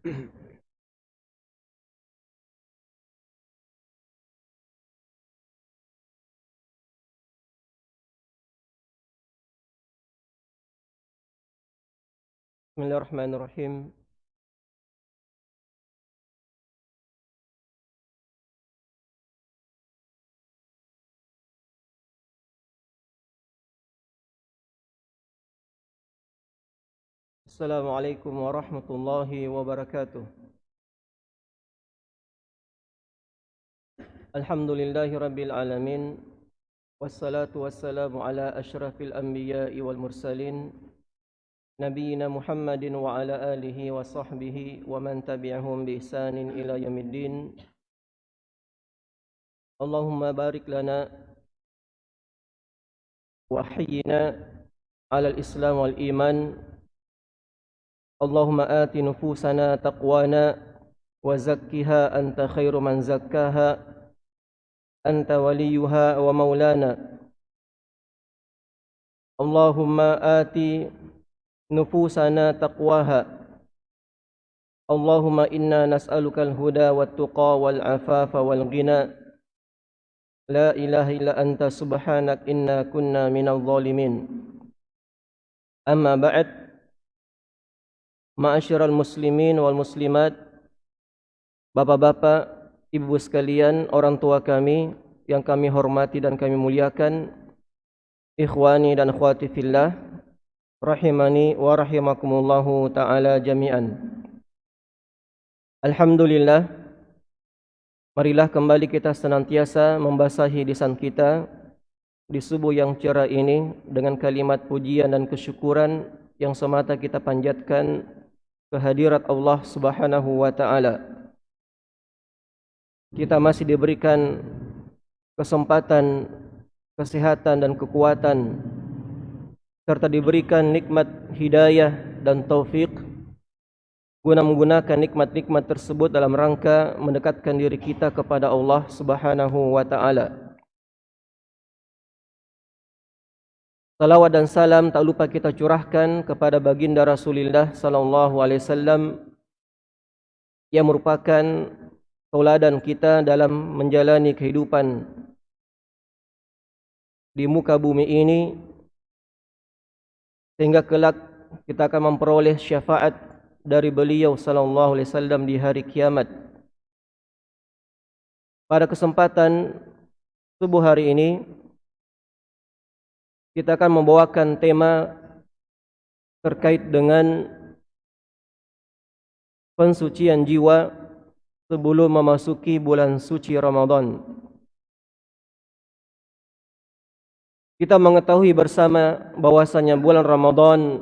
Bismillahirrahmanirrahim. Assalamualaikum warahmatullahi wabarakatuh. Alhamdulillahi rabbil alamin. Wassalatu wassalamu ala ashrafil anbiya'i wal mursalin. Nabiina Muhammadin wa ala alihi wa sahbihi wa man tabi'ahum bi ihsanin ila yamiddin. Allahumma barik lana wa hayyina ala al-islam wal iman اللهم آت نفوسنا تقوانا وزكها أنت خير من زكاها أنت وليها ومولانا. اللهم آت نفوسنا تقواها. اللهم إنا نسألك الهدى والتقى والعفاف والغنى. لا إله إلا أنت سبحانك إنا كنا من الظالمين. أما بعد Ma'asyiral muslimin wal muslimat Bapak-bapak, ibu sekalian, orang tua kami Yang kami hormati dan kami muliakan Ikhwani dan akhwati fillah Rahimani wa rahimakumullahu ta'ala jami'an. Alhamdulillah Marilah kembali kita senantiasa membasahi lisan kita Di subuh yang cerah ini Dengan kalimat pujian dan kesyukuran Yang semata kita panjatkan kehadirat Allah Subhanahu wa taala. Kita masih diberikan kesempatan kesehatan dan kekuatan serta diberikan nikmat hidayah dan taufik guna menggunakan nikmat-nikmat tersebut dalam rangka mendekatkan diri kita kepada Allah Subhanahu wa taala. Salawat dan salam tak lupa kita curahkan kepada baginda Rasulullah sallallahu alaihi wasallam yang merupakan tauladan kita dalam menjalani kehidupan di muka bumi ini sehingga kelak kita akan memperoleh syafaat dari beliau sallallahu alaihi wasallam di hari kiamat. Pada kesempatan subuh hari ini kita akan membawakan tema terkait dengan pensucian jiwa sebelum memasuki bulan suci Ramadan. Kita mengetahui bersama bahwasanya bulan Ramadan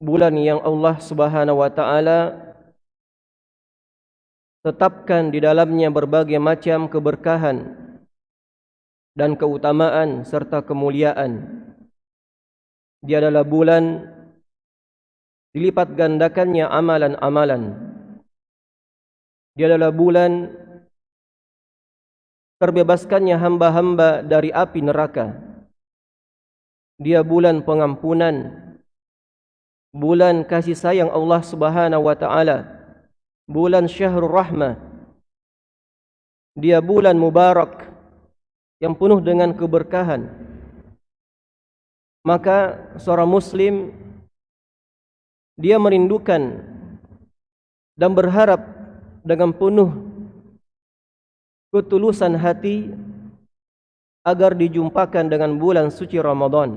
bulan yang Allah Subhanahu wa taala tetapkan di dalamnya berbagai macam keberkahan dan keutamaan serta kemuliaan. Dia adalah bulan dilipat gandakannya amalan-amalan. Dia adalah bulan terbebaskannya hamba-hamba dari api neraka. Dia bulan pengampunan. Bulan kasih sayang Allah Subhanahu wa taala. Bulan Syahrul Rahmah. Dia bulan mubarak yang penuh dengan keberkahan. Maka seorang muslim dia merindukan dan berharap dengan penuh ketulusan hati agar dijumpakan dengan bulan suci Ramadan.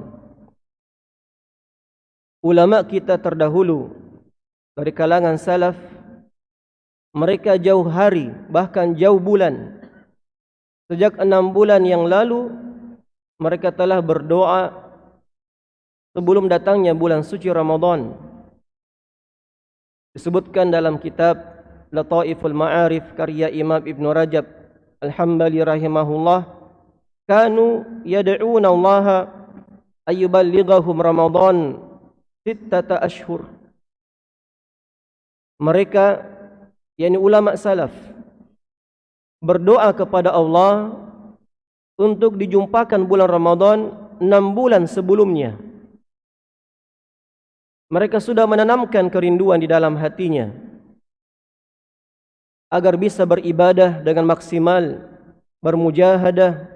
Ulama kita terdahulu dari kalangan salaf mereka jauh hari bahkan jauh bulan Sejak enam bulan yang lalu mereka telah berdoa sebelum datangnya bulan suci Ramadan. Disebutkan dalam kitab Lataiful Ma'arif karya Imam Ibn Rajab Al-Hambali rahimahullah kanu yad'una Allah ayyuballighahum Ramadan sittata ashhur. Mereka yakni ulama salaf berdoa kepada Allah untuk dijumpakan bulan Ramadan enam bulan sebelumnya. Mereka sudah menanamkan kerinduan di dalam hatinya. agar bisa beribadah dengan maksimal, bermujahadah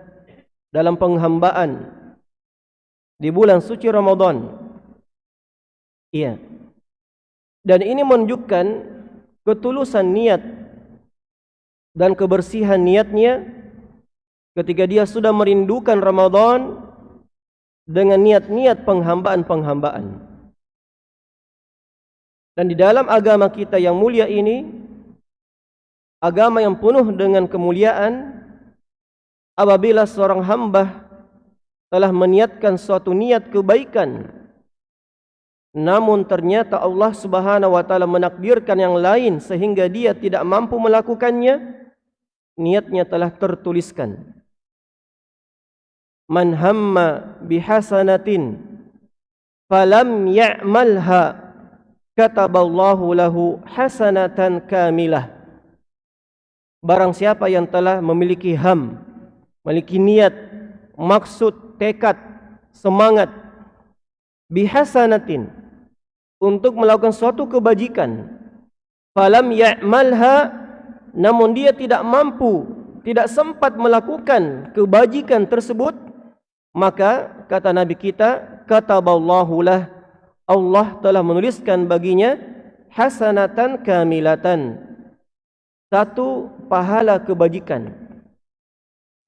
dalam penghambaan di bulan suci Ramadan. Iya. Dan ini menunjukkan ketulusan niat dan kebersihan niatnya ketika dia sudah merindukan Ramadan dengan niat-niat penghambaan-penghambaan. Dan di dalam agama kita yang mulia ini, agama yang penuh dengan kemuliaan, apabila seorang hamba telah meniatkan suatu niat kebaikan, namun ternyata Allah Subhanahu wa taala menakdirkan yang lain sehingga dia tidak mampu melakukannya, niatnya telah tertuliskan. Man hamma bihasanatin falam ya'malha kataballahu lahu hasanatan kamilah barang siapa yang telah memiliki ham memiliki niat maksud tekad semangat bihasanatin untuk melakukan suatu kebajikan falam ya'malha namun dia tidak mampu tidak sempat melakukan kebajikan tersebut maka kata nabi kita kataballahu lahu Allah telah menuliskan baginya hasanatan kamilatan. Satu pahala kebajikan.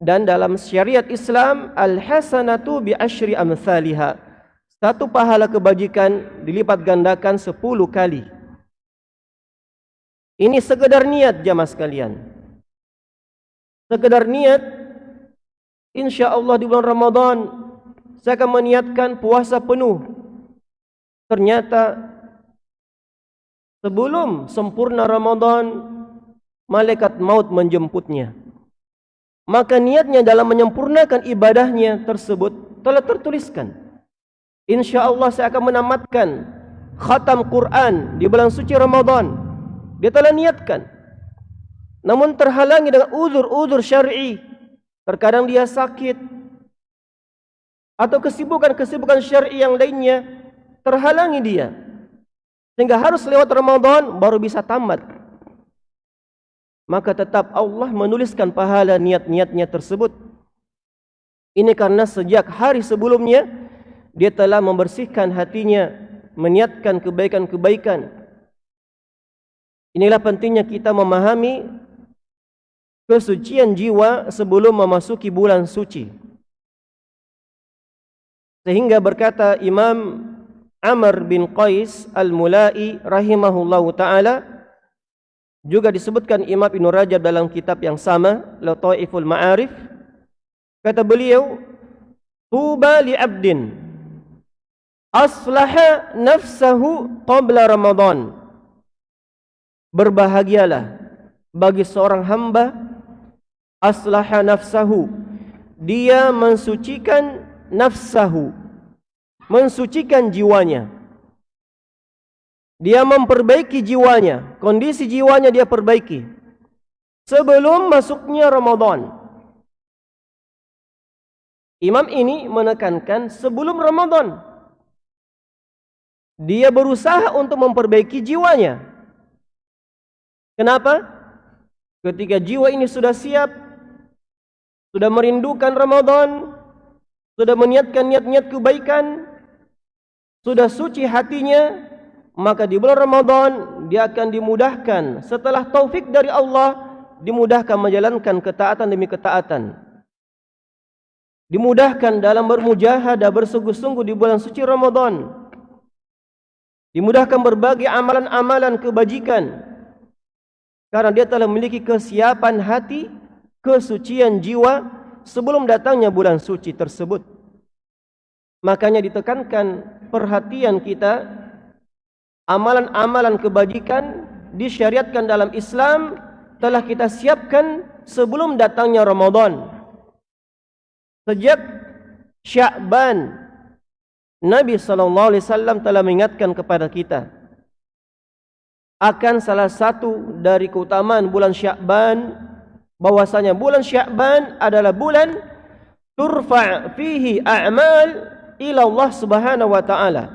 Dan dalam syariat Islam al hasanatu bi asyri amsalha satu pahala kebajikan dilipat gandakan sepuluh kali ini sekedar niat jamaah sekalian sekedar niat insyaallah di bulan Ramadan saya akan meniatkan puasa penuh Ternyata sebelum sempurna Ramadan malaikat maut menjemputnya. Maka niatnya dalam menyempurnakan ibadahnya tersebut telah tertuliskan. Insya Allah saya akan menamatkan khatam Quran di bulan suci Ramadan. Dia telah niatkan. Namun terhalangi dengan uzur-uzur syar'i. Terkadang dia sakit. Atau kesibukan-kesibukan syar'i yang lainnya terhalangi dia sehingga harus lewat Ramadan baru bisa tamat maka tetap Allah menuliskan pahala niat-niatnya tersebut ini karena sejak hari sebelumnya dia telah membersihkan hatinya meniatkan kebaikan-kebaikan inilah pentingnya kita memahami kesucian jiwa sebelum memasuki bulan suci. Sehingga berkata Imam Amr bin Qais Al-Mulai rahimahullahu taala juga disebutkan Imam Ibn Rajab dalam kitab yang sama Lataiful Ma'arif kata beliau tuba li abdin aslaha nafsahu qabla ramadan berbahagialah bagi seorang hamba aslaha nafsahu dia mensucikan nafsahu mensucikan jiwanya. Dia memperbaiki jiwanya, kondisi jiwanya dia perbaiki. Sebelum masuknya Ramadan. Imam ini menekankan sebelum Ramadan. Dia berusaha untuk memperbaiki jiwanya. Kenapa? Ketika jiwa ini sudah siap, sudah merindukan Ramadan, sudah meniatkan niat-niat kebaikan, sudah suci hatinya maka di bulan Ramadan dia akan dimudahkan. Setelah taufik dari Allah dimudahkan menjalankan ketaatan demi ketaatan. Dimudahkan dalam bermujahadah bersungguh-sungguh di bulan suci Ramadan. Dimudahkan berbagai amalan-amalan kebajikan karena dia telah memiliki kesiapan hati kesucian jiwa sebelum datangnya bulan suci tersebut. Makanya ditekankan perhatian kita amalan-amalan kebajikan disyariatkan dalam Islam telah kita siapkan sebelum datangnya Ramadan. Sejak Sya'ban Nabi wasallam telah mengingatkan kepada kita akan salah satu dari keutamaan bulan Sya'ban bahwasanya bulan Sya'ban adalah bulan turfa' fihi a'mal ila Allah Subhanahu wa taala.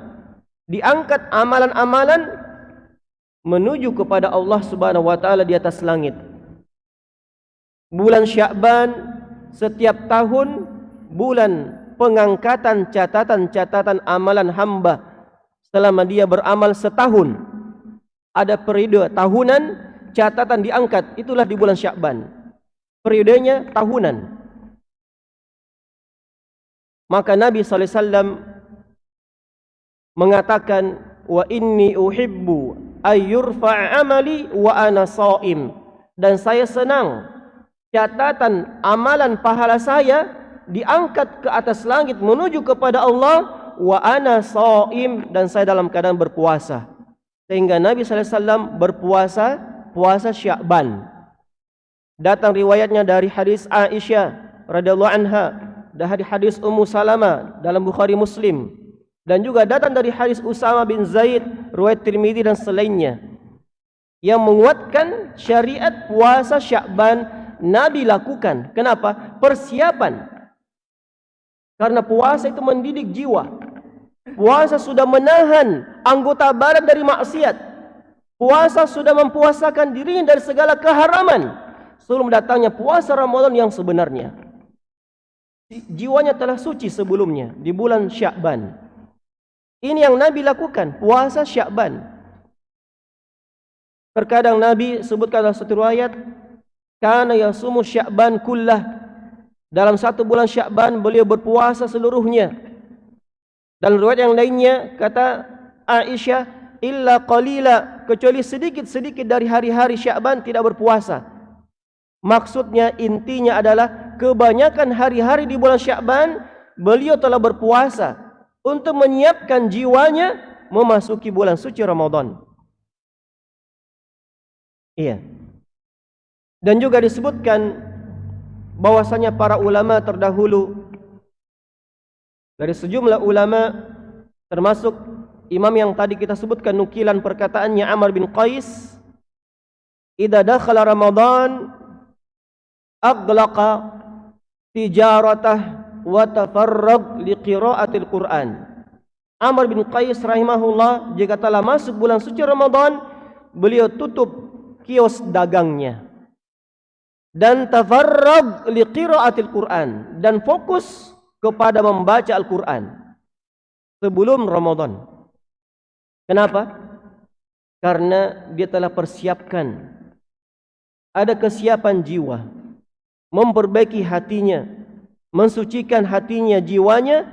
Diangkat amalan-amalan menuju kepada Allah Subhanahu wa taala di atas langit. Bulan Syakban setiap tahun bulan pengangkatan catatan-catatan amalan hamba selama dia beramal setahun. Ada periode tahunan catatan diangkat itulah di bulan Syakban. Periodenya tahunan. Maka Nabi sallallahu alaihi wasallam mengatakan wa inni uhibbu ayyurfa amali wa ana saim dan saya senang catatan amalan pahala saya diangkat ke atas langit menuju kepada Allah wa ana saim dan saya dalam keadaan berpuasa sehingga Nabi sallallahu alaihi wasallam berpuasa puasa Syakban datang riwayatnya dari hadis Aisyah radhiyallahu anha dan hadis Ummu Salamah dalam Bukhari Muslim dan juga datang dari hadis Usama bin Zaid, riwayat Tirmizi dan selainnya yang menguatkan syariat puasa Syakban Nabi lakukan. Kenapa? Persiapan. Karena puasa itu mendidik jiwa. Puasa sudah menahan anggota badan dari maksiat. Puasa sudah mempuasakan diri dari segala keharaman. Sebelum datangnya puasa Ramadan yang sebenarnya. Jiwanya telah suci sebelumnya di bulan Syakban. Ini yang Nabi lakukan, puasa Syakban. Terkadang Nabi sebutkan dalam satu riwayat, "Kana yasumu Syakban kullah." Dalam satu bulan Syakban beliau berpuasa seluruhnya. Dalam riwayat yang lainnya kata Aisyah, "Illa qalila," kecuali sedikit-sedikit dari hari-hari Syakban tidak berpuasa. Maksudnya intinya adalah kebanyakan hari-hari di bulan Syakban beliau telah berpuasa untuk menyiapkan jiwanya memasuki bulan suci Ramadan. Iya. Dan juga disebutkan bahwasanya para ulama terdahulu dari sejumlah ulama termasuk imam yang tadi kita sebutkan nukilan perkataannya Amr bin Qais idza dakhala Ramadan aghlaqa tijaratah wa tafarrag li qiraatil Quran. Amr bin Qais rahimahullah jika telah masuk bulan suci Ramadan, beliau tutup kios dagangnya. Dan tafarrag li qiraatil Quran dan fokus kepada membaca Al-Quran sebelum Ramadan. Kenapa? Karena dia telah persiapkan ada kesiapan jiwa memperbaiki hatinya mensucikan hatinya jiwanya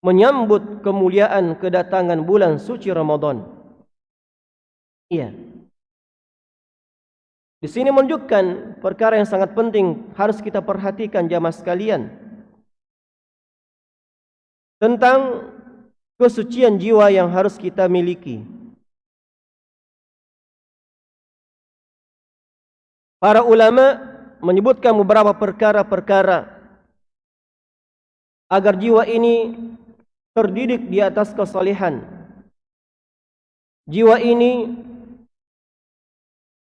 menyambut kemuliaan kedatangan bulan suci Ramadan. Iya. Di sini menunjukkan perkara yang sangat penting harus kita perhatikan jamaah sekalian tentang kesucian jiwa yang harus kita miliki. Para ulama menyebutkan beberapa perkara-perkara agar jiwa ini terdidik di atas kesalehan. Jiwa ini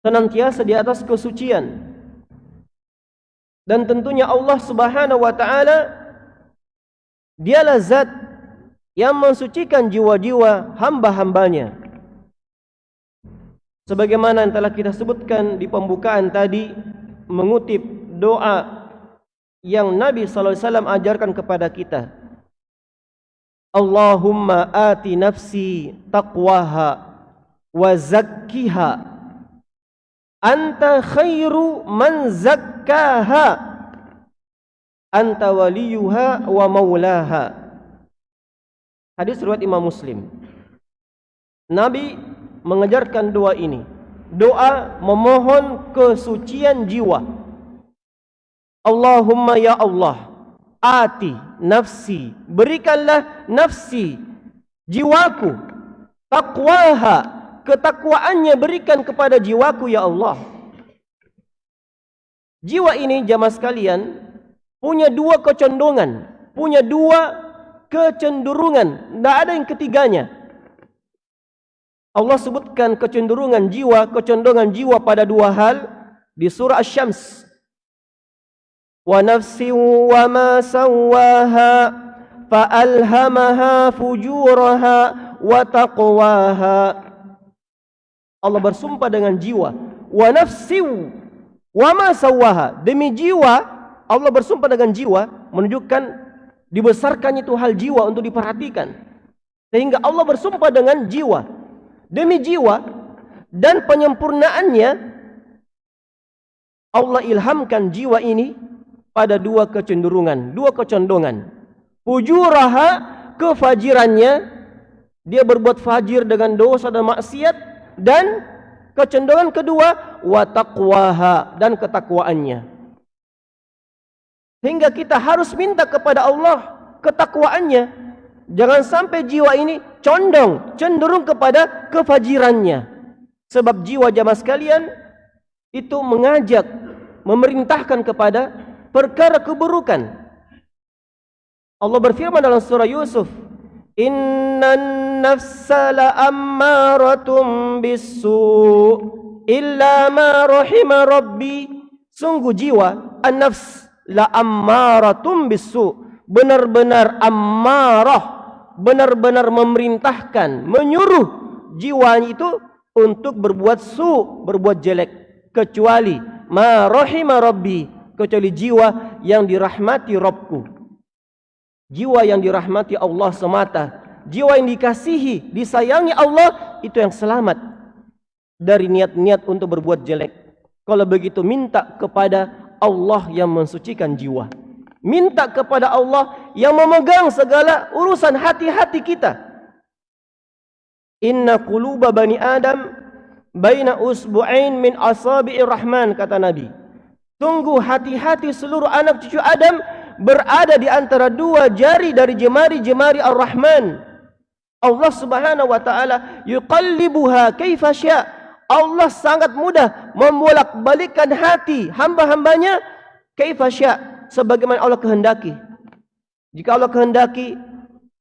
senantiasa di atas kesucian. Dan tentunya Allah Subhanahu wa taala dialah zat yang mensucikan jiwa-jiwa hamba-hambanya. Sebagaimana yang telah kita sebutkan di pembukaan tadi mengutip doa yang Nabi sallallahu alaihi wasallam ajarkan kepada kita. Allahumma ati nafsi taqwaha wa zakkiha anta khairu man zakkaha anta waliyuha wa maulaha. Hadis riwayat Imam Muslim. Nabi mengajarkan doa ini. Doa memohon kesucian jiwa. Allahumma ya Allah ati nafsi berikanlah nafsi jiwaku takwaha ketakwaannya berikan kepada jiwaku ya Allah. Jiwa ini jamaah sekalian punya dua kecondongan, punya dua kecenderungan, tidak ada yang ketiganya. Allah sebutkan kecenderungan jiwa, kecondongan jiwa pada dua hal di surah Asy-Syams. Wa nafsin wa ma sawwaha fa alhamaha fujuraha wa taqwaha. Allah bersumpah dengan jiwa, wa nafsin wa ma sawwaha, demi jiwa Allah bersumpah dengan jiwa menunjukkan dibesarkannya itu hal jiwa untuk diperhatikan. Sehingga Allah bersumpah dengan jiwa. Demi jiwa dan penyempurnaannya Allah ilhamkan jiwa ini pada dua kecenderungan, dua kecondongan. Fujuraha kefajirannya dia berbuat fajir dengan dosa dan maksiat dan kecenderungan kedua wa taqwaha dan ketakwaannya. Hingga kita harus minta kepada Allah ketakwaannya. Jangan sampai jiwa ini condong, cenderung kepada kefajirannya. Sebab jiwa jamaah sekalian itu mengajak, memerintahkan kepada perkara keburukan. Allah berfirman dalam surah Yusuf, Inna nafsa la ammaratum bisu illa ma rahima rabbi sungguh jiwa an-nafs la ammaratum bisu benar-benar ammarah benar-benar memerintahkan menyuruh jiwa itu untuk berbuat su berbuat jelek kecuali ma rahima rabbi kecuali jiwa yang dirahmati Rabbku Jiwa yang dirahmati Allah semata. Jiwa yang dikasihi, disayangi Allah, itu yang selamat. Dari niat-niat untuk berbuat jelek. Kalau begitu minta kepada Allah yang mensucikan jiwa. Minta kepada Allah yang memegang segala urusan hati-hati kita. Inna quluba bani Adam baina usbu'ain min asabi'ir rahman kata Nabi. Tunggu hati-hati seluruh anak cucu Adam berada di antara dua jari dari jemari-jemari Ar-Rahman. Allah Subhanahu wa taala yuqallibuha kaifa syaa. Allah sangat mudah membolak-balikkan hati hamba-hambanya kaifa syaa sebagaimana Allah kehendaki. Jika Allah kehendaki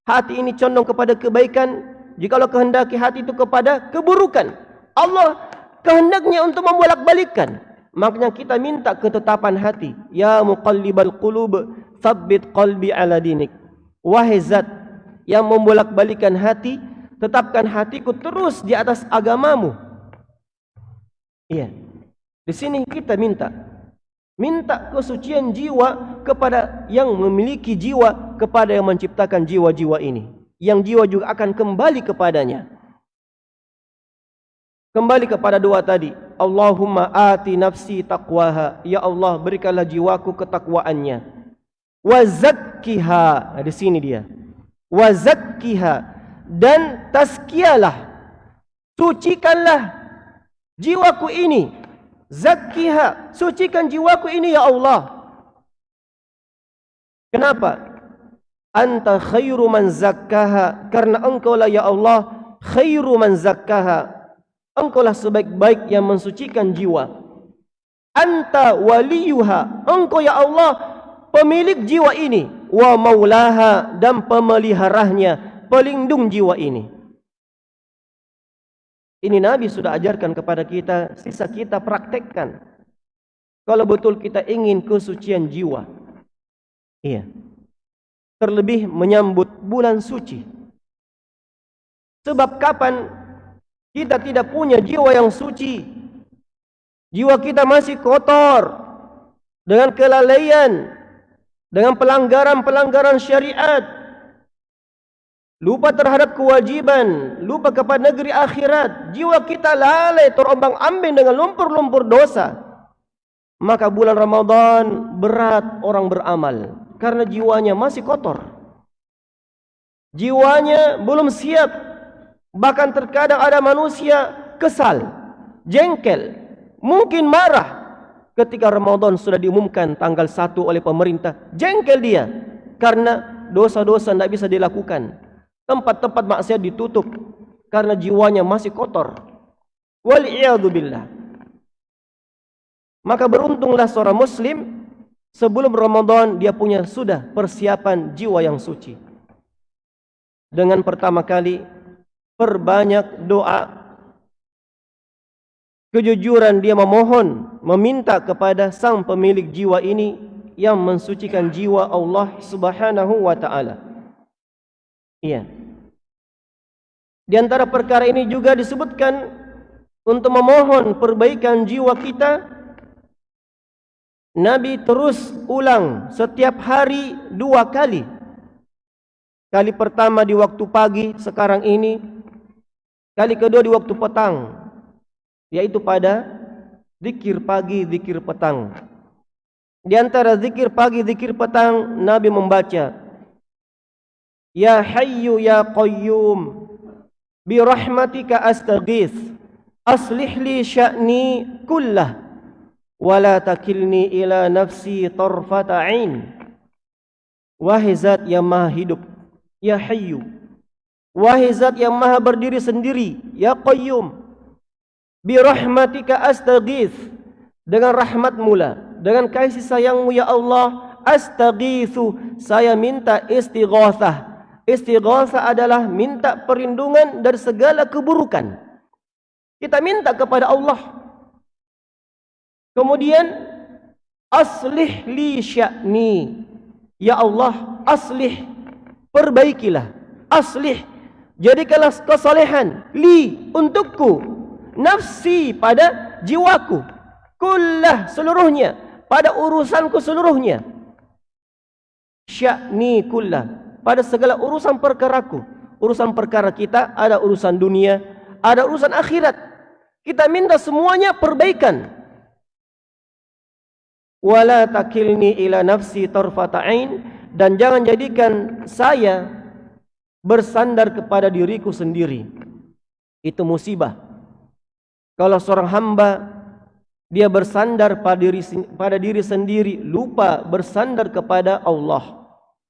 hati ini condong kepada kebaikan, jika Allah kehendaki hati itu kepada keburukan, Allah kehendaknya untuk membolak-balikkan. Maknanya kita minta ketetapan hati. Ya muqallibal qulub, thabbit qalbi ala dinik. Wahai zat yang membolak-balikan hati, tetapkan hatiku terus di atas agamamu. Iya. Di sini kita minta minta kesucian jiwa kepada yang memiliki jiwa kepada yang menciptakan jiwa-jiwa ini. Yang jiwa juga akan kembali kepadanya. Kembali kepada dua tadi. Allahumma ati nafsi taqwaha. Ya Allah, berikanlah jiwaku ketakwaannya. Wa zakkiha. Di sini dia. Wa zakkiha. Dan tazkiyalah. Sucikanlah jiwaku ini. Zakkiha. Sucikan jiwaku ini, Ya Allah. Kenapa? Anta khairu man zakkaha. Karena engkau lah, Ya Allah, khairu man zakkaha. Engkaulah sebaik-baik yang mensucikan jiwa. Anta waliyuha. Engkau ya Allah pemilik jiwa ini. Wa maulaha dan pemeliharahnya. Pelindung jiwa ini. Ini Nabi sudah ajarkan kepada kita. Sisa kita praktekkan. Kalau betul kita ingin kesucian jiwa. Iya. Terlebih menyambut bulan suci. Sebab kapan kita tidak punya jiwa yang suci. Jiwa kita masih kotor. Dengan kelalaian. Dengan pelanggaran-pelanggaran syariat. Lupa terhadap kewajiban. Lupa kepada negeri akhirat. Jiwa kita lalai terombang ambing dengan lumpur-lumpur dosa. Maka bulan Ramadan berat orang beramal. Karena jiwanya masih kotor. Jiwanya belum siap Bahkan terkadang ada manusia kesal, jengkel, mungkin marah ketika Ramadan sudah diumumkan tanggal 1 oleh pemerintah. Jengkel dia karena dosa-dosa tidak bisa dilakukan. Tempat-tempat maksiat ditutup karena jiwanya masih kotor. Wal'iyadzubillah. Maka beruntunglah seorang muslim sebelum Ramadan dia punya sudah persiapan jiwa yang suci. Dengan pertama kali perbanyak doa kejujuran dia memohon meminta kepada sang pemilik jiwa ini yang mensucikan jiwa Allah Subhanahu wa taala iya. Di antara perkara ini juga disebutkan untuk memohon perbaikan jiwa kita Nabi terus ulang setiap hari dua kali. Kali pertama di waktu pagi sekarang ini. Kali kedua di waktu petang yaitu pada zikir pagi zikir petang. Di antara zikir pagi, zikir petang, Nabi membaca. Ya Hayyu Ya Qayyum, bi rahmatika astaghith, aslih li sya'ni kullah, wala takilni ila nafsi tarfata ain. Wahai zat yang maha hidup, Ya Hayyu, wahai zat yang maha berdiri sendiri, Ya Qayyum, bi rahmatika astaghith, dengan rahmat mula dengan kasih sayangmu ya Allah astaghithu saya minta istighatsah istighatsah adalah minta perlindungan dari segala keburukan. Kita minta kepada Allah. Kemudian aslih li sya'ni. Ya Allah aslih. Perbaikilah. Aslih. Jadikanlah kesalehan li untukku. Nafsi pada jiwaku. Kullah seluruhnya. Pada urusanku seluruhnya. Sya'ni kullah. Pada segala urusan perkaraku. Urusan perkara kita ada urusan dunia, ada urusan akhirat. Kita minta semuanya perbaikan. Wala takilni ila nafsi tarfata'in dan jangan jadikan saya bersandar kepada diriku sendiri. Itu musibah. Kalau seorang hamba dia bersandar pada diri, pada diri sendiri lupa bersandar kepada Allah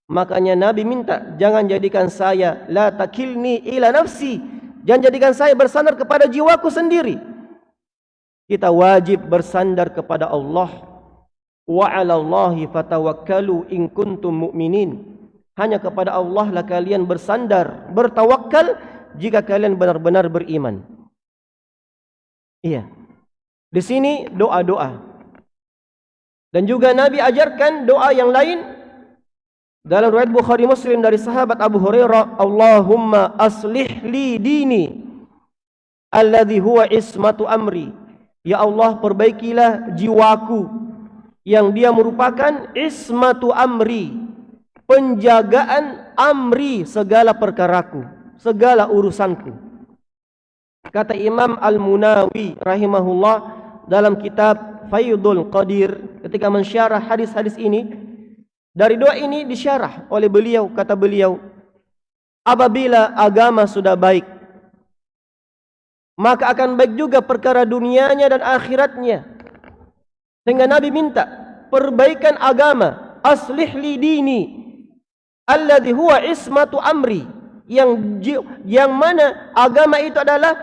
makanya nabi minta jangan jadikan saya la takilni ila nafsi. Jangan jadikan saya bersandar kepada jiwaku sendiri. Kita wajib bersandar kepada Allah. Wa 'ala Allahi fatawakkalu in kuntum mu'minin. Hanya kepada Allah lah kalian bersandar bertawakal jika kalian benar-benar beriman. Iya. Di sini doa-doa. Dan juga Nabi ajarkan doa yang lain dalam riwayat Bukhari Muslim dari sahabat Abu Hurairah, Allahumma aslih li dini alladhi huwa ismatu amri. Ya Allah, perbaikilah jiwaku yang dia merupakan ismatu amri, penjagaan amri segala perkaraku, segala urusanku. Kata Imam Al-Munawi rahimahullah, dalam kitab Faydul Qadir ketika mensyarah hadis-hadis ini dari doa ini disyarah oleh beliau kata beliau apabila agama sudah baik maka akan baik juga perkara dunianya dan akhiratnya sehingga Nabi minta perbaikan agama aslih li dini alladhi huwa ismatu amri yang yang mana agama itu adalah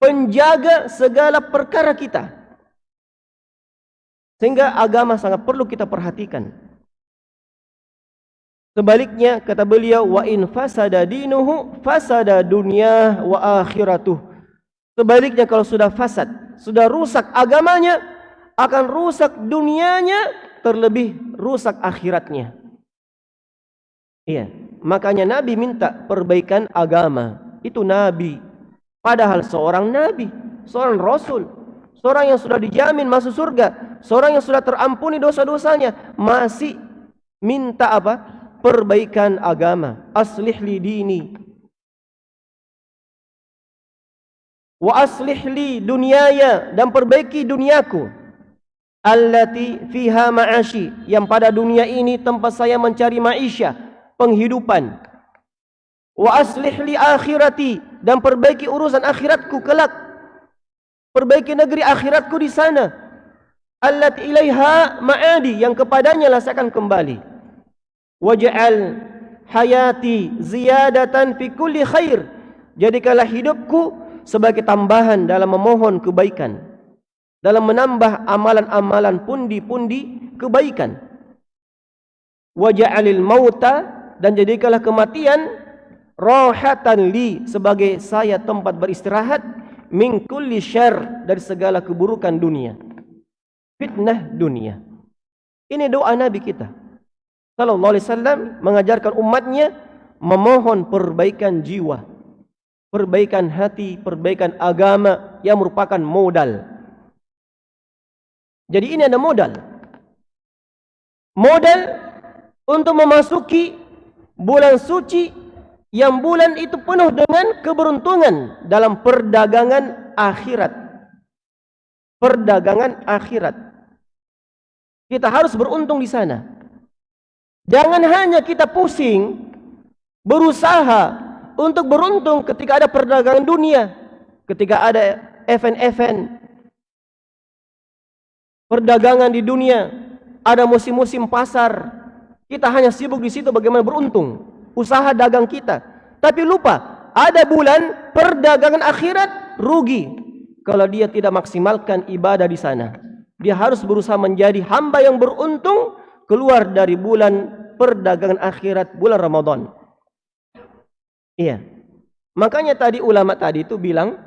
penjaga segala perkara kita. Sehingga agama sangat perlu kita perhatikan. Sebaliknya kata beliau wa in fasada dinuhu fasada dunya wa akhiratuh. Sebaliknya kalau sudah fasad, sudah rusak agamanya, akan rusak dunianya, terlebih rusak akhiratnya. Iya, makanya Nabi minta perbaikan agama. Itu Nabi Padahal seorang nabi, seorang rasul, seorang yang sudah dijamin masuk surga, seorang yang sudah terampuni dosa-dosanya, masih minta apa? Perbaikan agama. Aslih li dini. Wa aslih li dunyaya dan perbaiki duniaku. Allati fiha ma'ashi. Yang pada dunia ini tempat saya mencari maisha, penghidupan. Wa aslih li akhirati dan perbaiki urusan akhiratku kelak. Perbaiki negeri akhiratku di sana. Allat ilaiha ma'adi yang kepadanya lah saya akan kembali. Waj'al hayati ziyadatan fi kulli khair. Jadikanlah hidupku sebagai tambahan dalam memohon kebaikan. Dalam menambah amalan-amalan pundi-pundi kebaikan. Waj'alil mauta dan jadikanlah kematian rahatan li sebagai saya tempat beristirahat min kulli syarr dari segala keburukan dunia fitnah dunia ini doa nabi kita sallallahu alaihi wasallam mengajarkan umatnya memohon perbaikan jiwa perbaikan hati, perbaikan agama yang merupakan modal. Jadi ini ada modal. Modal untuk memasuki bulan suci yang bulan itu penuh dengan keberuntungan dalam perdagangan akhirat. Perdagangan akhirat. Kita harus beruntung di sana. Jangan hanya kita pusing berusaha untuk beruntung ketika ada perdagangan dunia, ketika ada event-event perdagangan di dunia, ada musim-musim pasar, kita hanya sibuk di situ bagaimana beruntung, usaha dagang kita. Tapi lupa, ada bulan perdagangan akhirat rugi kalau dia tidak maksimalkan ibadah di sana. Dia harus berusaha menjadi hamba yang beruntung keluar dari bulan perdagangan akhirat bulan Ramadan. Iya. Makanya tadi ulama tadi itu bilang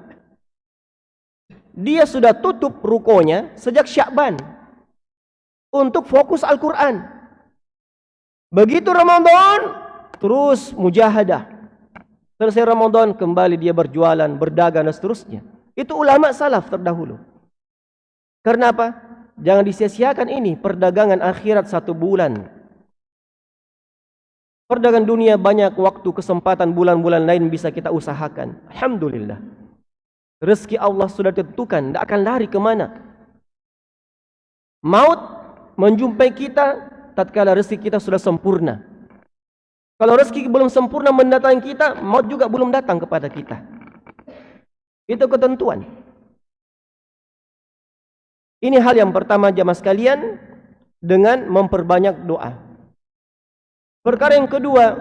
dia sudah tutup rukonya sejak Syakban untuk fokus Al-Quran. Begitu Ramadan, terus mujahadah. Selesai Ramadan, kembali dia berjualan, berdagang dan seterusnya. Itu ulama salaf terdahulu. Karena apa? Jangan disia-siakan ini perdagangan akhirat satu bulan. Perdagangan dunia banyak waktu kesempatan bulan-bulan lain bisa kita usahakan. Alhamdulillah. Rezeki Allah sudah ditentukan, tidak akan lari ke mana. Maut menjumpai kita tatkala rezeki kita sudah sempurna. Kalau rezeki belum sempurna mendatangi kita, maut juga belum datang kepada kita. Itu ketentuan. Ini hal yang pertama jamaah sekalian dengan memperbanyak doa. Perkara yang kedua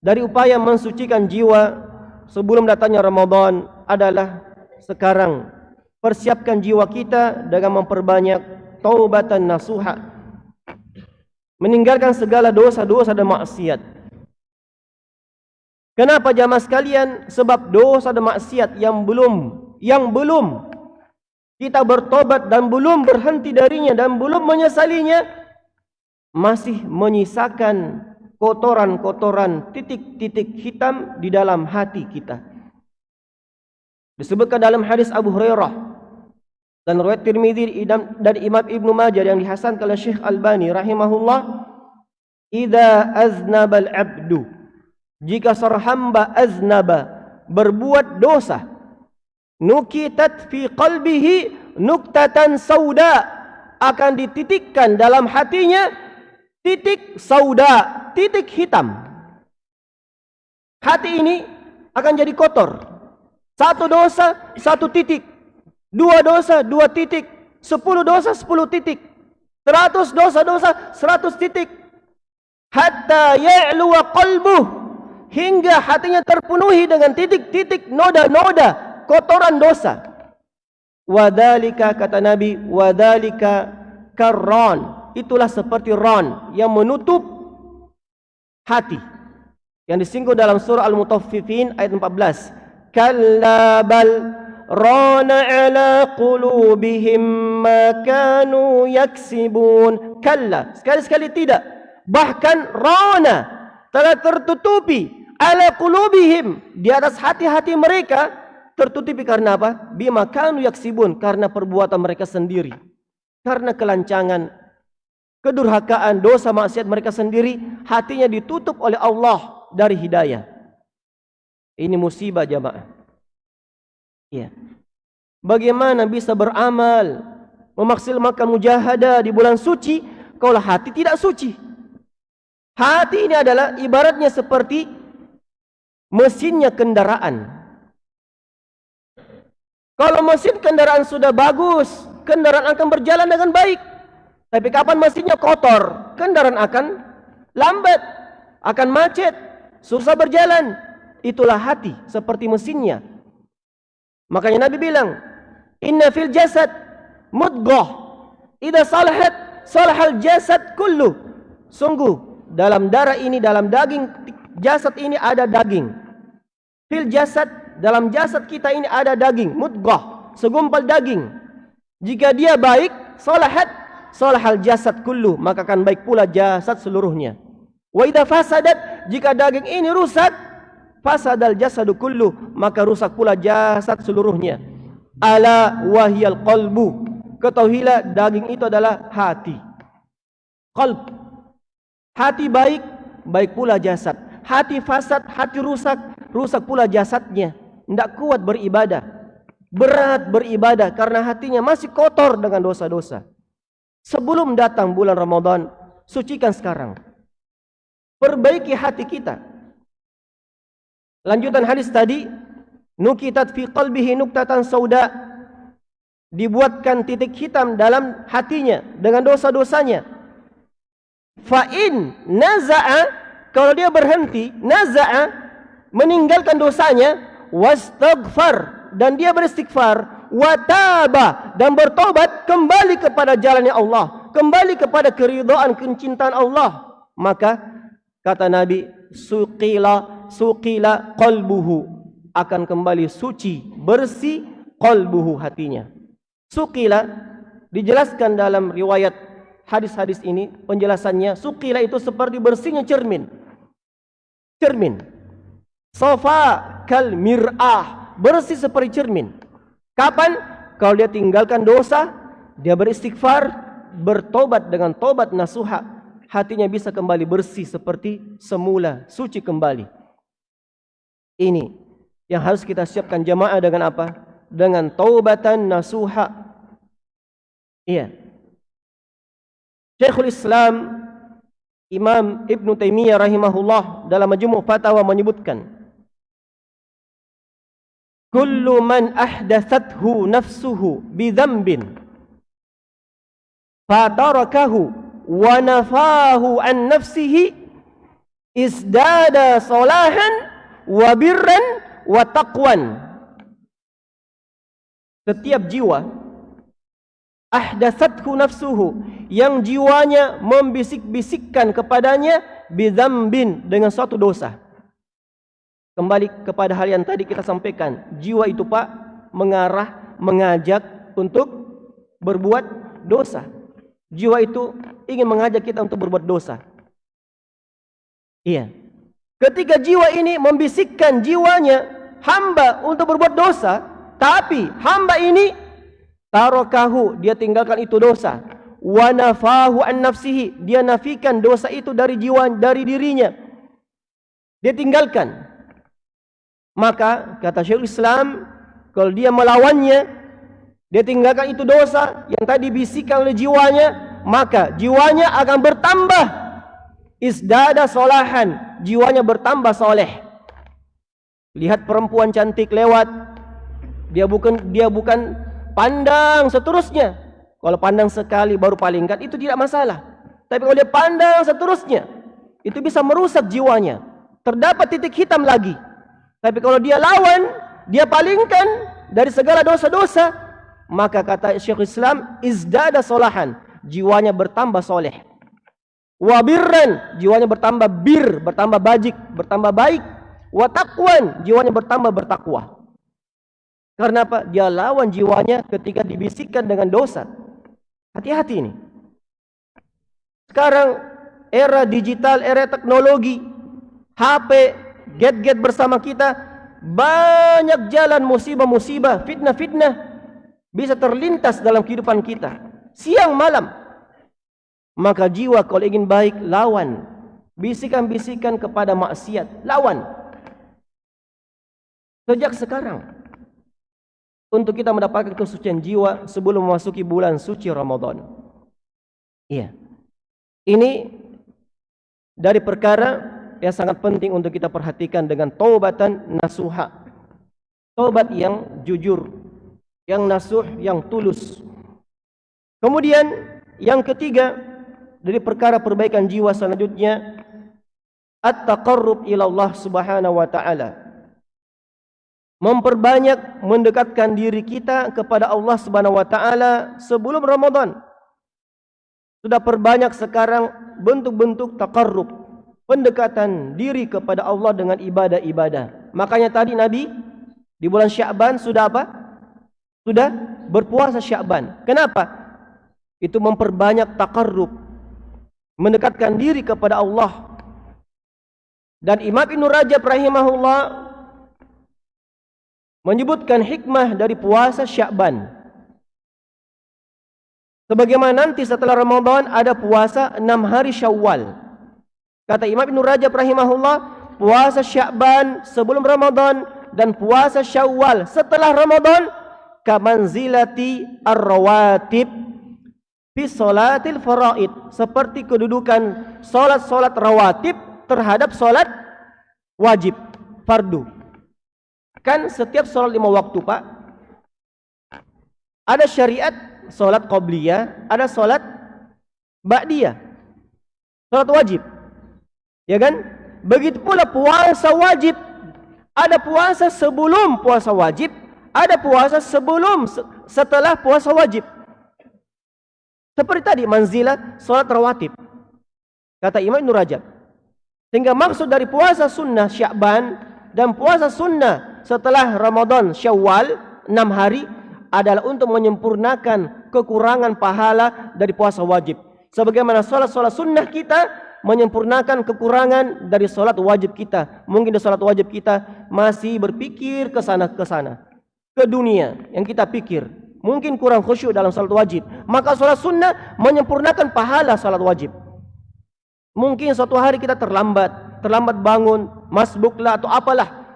dari upaya mensucikan jiwa sebelum datangnya Ramadan adalah sekarang. Persiapkan jiwa kita dengan memperbanyak taubatan nasuha. Meninggalkan segala dosa-dosa dan maksiat. Kenapa jamaah sekalian? Sebab dosa dan maksiat yang belum yang belum kita bertobat dan belum berhenti darinya dan belum menyesalinya masih menyisakan kotoran-kotoran titik-titik hitam di dalam hati kita. Disebutkan dalam hadis Abu Hurairah dan riwayat Tirmizi dan Imam Ibnu Majah yang dihasankan oleh Syekh Albani rahimahullah, "Idza aznaba al-'abdu" Jika seorang hamba aznaba berbuat dosa, nukitat fi qalbihi nuktatan sauda akan dititikkan dalam hatinya titik sauda titik hitam. Hati ini akan jadi kotor. Satu dosa, satu titik. Dua dosa, dua titik. Sepuluh dosa, sepuluh titik. Seratus dosa-dosa, seratus titik. Hatta ya'luwa qalbuh. Hingga hatinya terpenuhi dengan titik-titik noda-noda kotoran dosa. Wadalika kata Nabi, wadalika karron. Itulah seperti ron yang menutup hati. Yang disinggung dalam surah Al-Mutaffifin ayat 14 kalla bal rana ala qulubihim ma kanu yaksibun. Kalla sekali-sekali tidak. Bahkan rana telah tertutupi ala qulubihim di atas hati-hati mereka tertutupi karena apa bima kanu yaksibun karena perbuatan mereka sendiri karena kelancangan kedurhakaan, dosa maksiat mereka sendiri, hatinya ditutup oleh Allah dari hidayah. Ini musibah jamaah. Ya. Bagaimana bisa beramal, memaksimalkan mujahadah di bulan suci, kalau hati tidak suci? Hati ini adalah ibaratnya seperti mesinnya kendaraan. Kalau mesin kendaraan sudah bagus, kendaraan akan berjalan dengan baik. Tapi kapan mesinnya kotor, kendaraan akan lambat, akan macet, susah berjalan. Itulah hati seperti mesinnya. Makanya Nabi bilang, Inna fil jasad mudghah. Idza salahat salahal jasad kullu. Sungguh dalam darah ini dalam daging jasad ini ada daging. Fil jasad dalam jasad kita ini ada daging mudghah, segumpal daging. Jika dia baik, salahat salahal jasad kullu maka akan baik pula jasad seluruhnya. Wa idza fasadat jika daging ini rusak fasadal jasadu kullu maka rusak pula jasad seluruhnya. Ala wahyal qalbu ketahuilah daging itu adalah hati. Qalb. Hati baik baik pula jasad. Hati fasad hati rusak rusak pula jasadnya tidak kuat beribadah. Berat beribadah karena hatinya masih kotor dengan dosa-dosa. Sebelum datang bulan Ramadan sucikan sekarang. Perbaiki hati kita. Lanjutan hadis tadi, nukitat fi qalbihi nuktatan sauda. Dibuatkan titik hitam dalam hatinya dengan dosa-dosanya. Fa in naza'a kalau dia berhenti, naza'a meninggalkan dosanya wastaghfar. Dan dia beristighfar. Wataba. Dan bertobat kembali kepada jalannya Allah, kembali kepada keridhaan kecintaan Allah, maka kata Nabi suqila suqila qalbuhu. Akan kembali suci bersih qalbuhu hatinya. Suqila dijelaskan dalam riwayat hadis-hadis ini penjelasannya suqila itu seperti bersihnya cermin. Cermin sofa kal mir'ah bersih seperti cermin kapan kalau dia tinggalkan dosa dia beristighfar bertobat dengan tobat nasuha hatinya bisa kembali bersih seperti semula suci kembali ini yang harus kita siapkan jamaah dengan apa? Dengan taubatan nasuha. Iya. Syekhul Islam Imam Ibn Taimiyah rahimahullah dalam majmu' fatwa menyebutkan Kullu man ahdathathu nafsuhu bidhanbin fatarakahu wa nafahu an nafsihi izdada salahan wa birran wa taqwan. Setiap jiwa ahdatsathu nafsuhu yang jiwanya membisik-bisikkan kepadanya bidzambin dengan suatu dosa kembali kepada hal yang tadi kita sampaikan. Jiwa itu Pak mengarah mengajak untuk berbuat dosa. Jiwa itu ingin mengajak kita untuk berbuat dosa. Iya. Ketika jiwa ini membisikkan jiwanya hamba untuk berbuat dosa, tapi hamba ini tarakahu dia tinggalkan itu dosa, wa nafahu an nafsihi dia nafikan dosa itu dari jiwa dari dirinya. Dia tinggalkan. Maka kata Syekhul Islam, kalau dia melawannya, dia tinggalkan itu dosa yang tadi bisikkan oleh jiwanya, maka jiwanya akan bertambah isdada solahan jiwanya bertambah soleh. Lihat perempuan cantik lewat, dia bukan dia bukan pandang seterusnya. Kalau pandang sekali baru palingkan itu tidak masalah. Tapi kalau dia pandang seterusnya, itu bisa merusak jiwanya. Terdapat titik hitam lagi. Tapi kalau dia lawan, dia palingkan dari segala dosa-dosa, maka kata Syekh Islam izdada solahan, jiwanya bertambah soleh. Wabirran jiwanya bertambah bir bertambah bajik bertambah baik. Watakwan jiwanya bertambah bertakwa. Karena apa? Dia lawan jiwanya ketika dibisikkan dengan dosa. Hati-hati ini. Sekarang era digital era teknologi HP get-get bersama kita banyak jalan musibah-musibah fitnah-fitnah bisa terlintas dalam kehidupan kita siang malam Maka jiwa kalau ingin baik, lawan. Bisikan-bisikan kepada maksiat, lawan. Sejak sekarang. Untuk kita mendapatkan kesucian jiwa sebelum memasuki bulan suci Ramadan. Iya. Ini dari perkara yang sangat penting untuk kita perhatikan dengan taubatan nasuha. Taubat yang jujur, yang nasuh, yang tulus. Kemudian yang ketiga, dari perkara perbaikan jiwa selanjutnya at-taqarrub ila Allah Subhanahu wa taala memperbanyak mendekatkan diri kita kepada Allah Subhanahu wa taala sebelum Ramadan sudah perbanyak sekarang bentuk-bentuk taqarrub pendekatan diri kepada Allah dengan ibadah-ibadah. Makanya tadi Nabi di bulan Syaban sudah apa? Sudah berpuasa Syaban kenapa? Itu memperbanyak taqarrub. Mendekatkan diri kepada Allah. Dan Imam Ibn Rajab rahimahullah menyebutkan hikmah dari puasa Syakban. Sebagaimana nanti setelah Ramadan ada puasa enam hari Syawal. Kata Imam Ibn Rajab rahimahullah, puasa Syakban sebelum Ramadan dan puasa Syawal setelah Ramadan kamanzilati ar-rawatib fi salatil faraid. Seperti kedudukan solat-solat rawatib terhadap solat wajib fardu. Kan setiap solat lima waktu pak, ada syariat solat qobliyah, ada solat ba'diyah, solat wajib, ya kan? Begitu pula puasa wajib, ada puasa sebelum puasa wajib, ada puasa sebelum setelah puasa wajib. Seperti tadi manzilah solat rawatib. Kata Imam Nur Rajab. Sehingga maksud dari puasa sunnah Syakban dan puasa sunnah setelah Ramadan Syawal enam hari adalah untuk menyempurnakan kekurangan pahala dari puasa wajib. Sebagaimana solat-solat sunnah kita menyempurnakan kekurangan dari solat wajib kita. Mungkin di solat wajib kita masih berpikir ke sana ke sana. Ke dunia yang kita pikir. Mungkin kurang khusyuk dalam solat wajib. Maka solat sunnah menyempurnakan pahala solat wajib. Mungkin suatu hari kita terlambat, terlambat bangun, masbuklah atau apalah.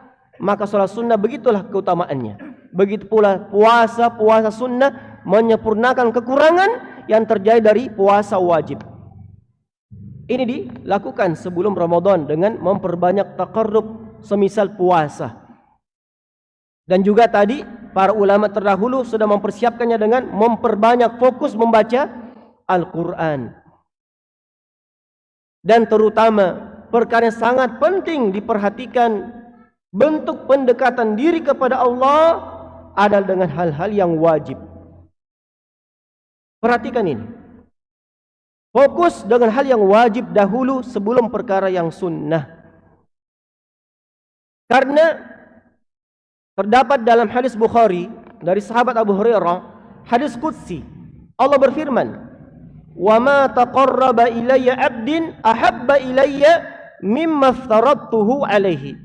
Maka sholat sunnah begitulah keutamaannya. Begitu pula puasa, puasa sunnah menyempurnakan kekurangan yang terjadi dari puasa wajib. Ini dilakukan sebelum Ramadan dengan memperbanyak takarrub semisal puasa. Dan juga tadi para ulama terdahulu sudah mempersiapkannya dengan memperbanyak fokus membaca Al-Quran dan terutama perkara yang sangat penting diperhatikan bentuk pendekatan diri kepada Allah adalah dengan hal-hal yang wajib. Perhatikan ini. Fokus dengan hal yang wajib dahulu sebelum perkara yang sunnah. Karena terdapat dalam hadis Bukhari dari sahabat Abu Hurairah, hadis Qudsi. Allah berfirman, "Wa ma taqarraba ilayya 'abdin ahabba ilayya mimma aftaradtuhu 'alaihi."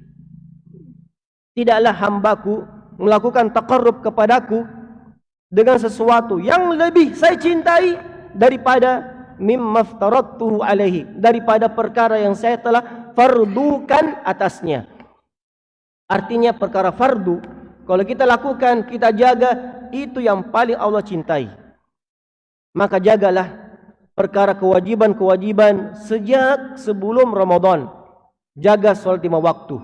Tidaklah hambaku melakukan taqarrub kepadaku dengan sesuatu yang lebih saya cintai daripada mimma aftaradtuhu alaihi daripada perkara yang saya telah fardukan atasnya artinya perkara fardu kalau kita lakukan kita jaga itu yang paling Allah cintai maka jagalah perkara kewajiban-kewajiban sejak sebelum Ramadan. Jaga solat lima waktu.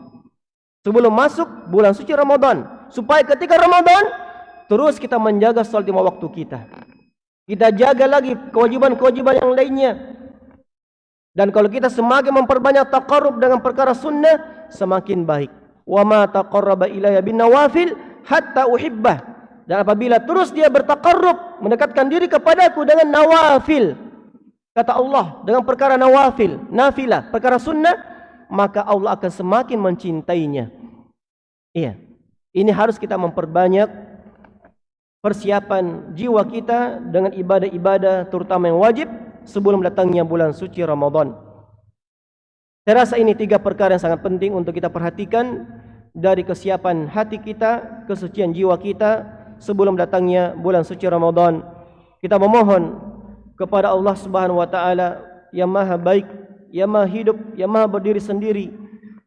Sebelum masuk bulan suci Ramadan. Supaya ketika Ramadan, terus kita menjaga solat lima waktu kita. Kita jaga lagi kewajiban-kewajiban yang lainnya. Dan kalau kita semakin memperbanyak taqarrub dengan perkara sunnah, semakin baik. Wa ma taqarraba ilayya bin nawafil hatta uhibbah. Dan apabila terus dia bertaqarrub, mendekatkan diri kepadaku dengan nawafil, kata Allah dengan perkara nawafil, nafilah, perkara sunnah, maka Allah akan semakin mencintainya. Iya. Ini harus kita memperbanyak persiapan jiwa kita dengan ibadah-ibadah terutama yang wajib sebelum datangnya bulan suci Ramadan. Saya rasa ini tiga perkara yang sangat penting untuk kita perhatikan dari kesiapan hati kita, kesucian jiwa kita sebelum datangnya bulan suci Ramadan. Kita memohon kepada Allah Subhanahu wa taala yang maha baik, yang maha hidup, yang maha berdiri sendiri,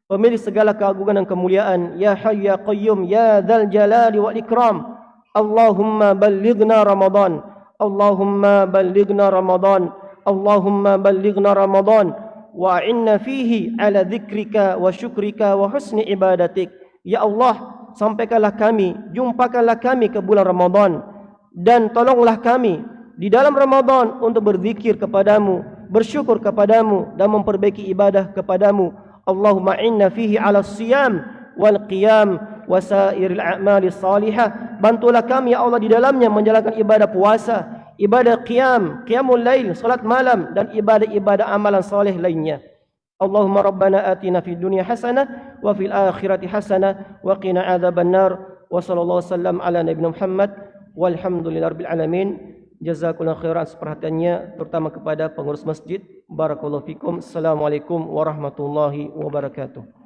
pemilik segala keagungan dan kemuliaan, ya hayy ya qayyum ya dzal jalali wal ikram. Allahumma ballighna Ramadan. Allahumma ballighna Ramadan. Allahumma ballighna Ramadan wa inna fihi ala dzikrika wa syukrika wa husni ibadatik. Ya Allah, sampaikanlah kami, jumpakanlah kami ke bulan Ramadan dan tolonglah kami di dalam Ramadan untuk berzikir kepadamu, bersyukur kepadamu dan memperbaiki ibadah kepadamu. Allahumma inna fihi ala siyam wal qiyam wa sairil a'mali salihah. Bantulah kami ya Allah di dalamnya menjalankan ibadah puasa, ibadah qiyam, qiyamul lail, salat malam dan ibadah-ibadah amalan saleh lainnya. Allahumma rabbana atina fid dunya hasanah wa fil akhirati hasanah wa qina adzaban nar wa sallallahu wasallam ala nabiyina Muhammad walhamdulillahirabbil alamin Jazakallahu khairan atas perhatiannya terutama kepada pengurus masjid. Barakallahu fikum. Assalamualaikum warahmatullahi wabarakatuh.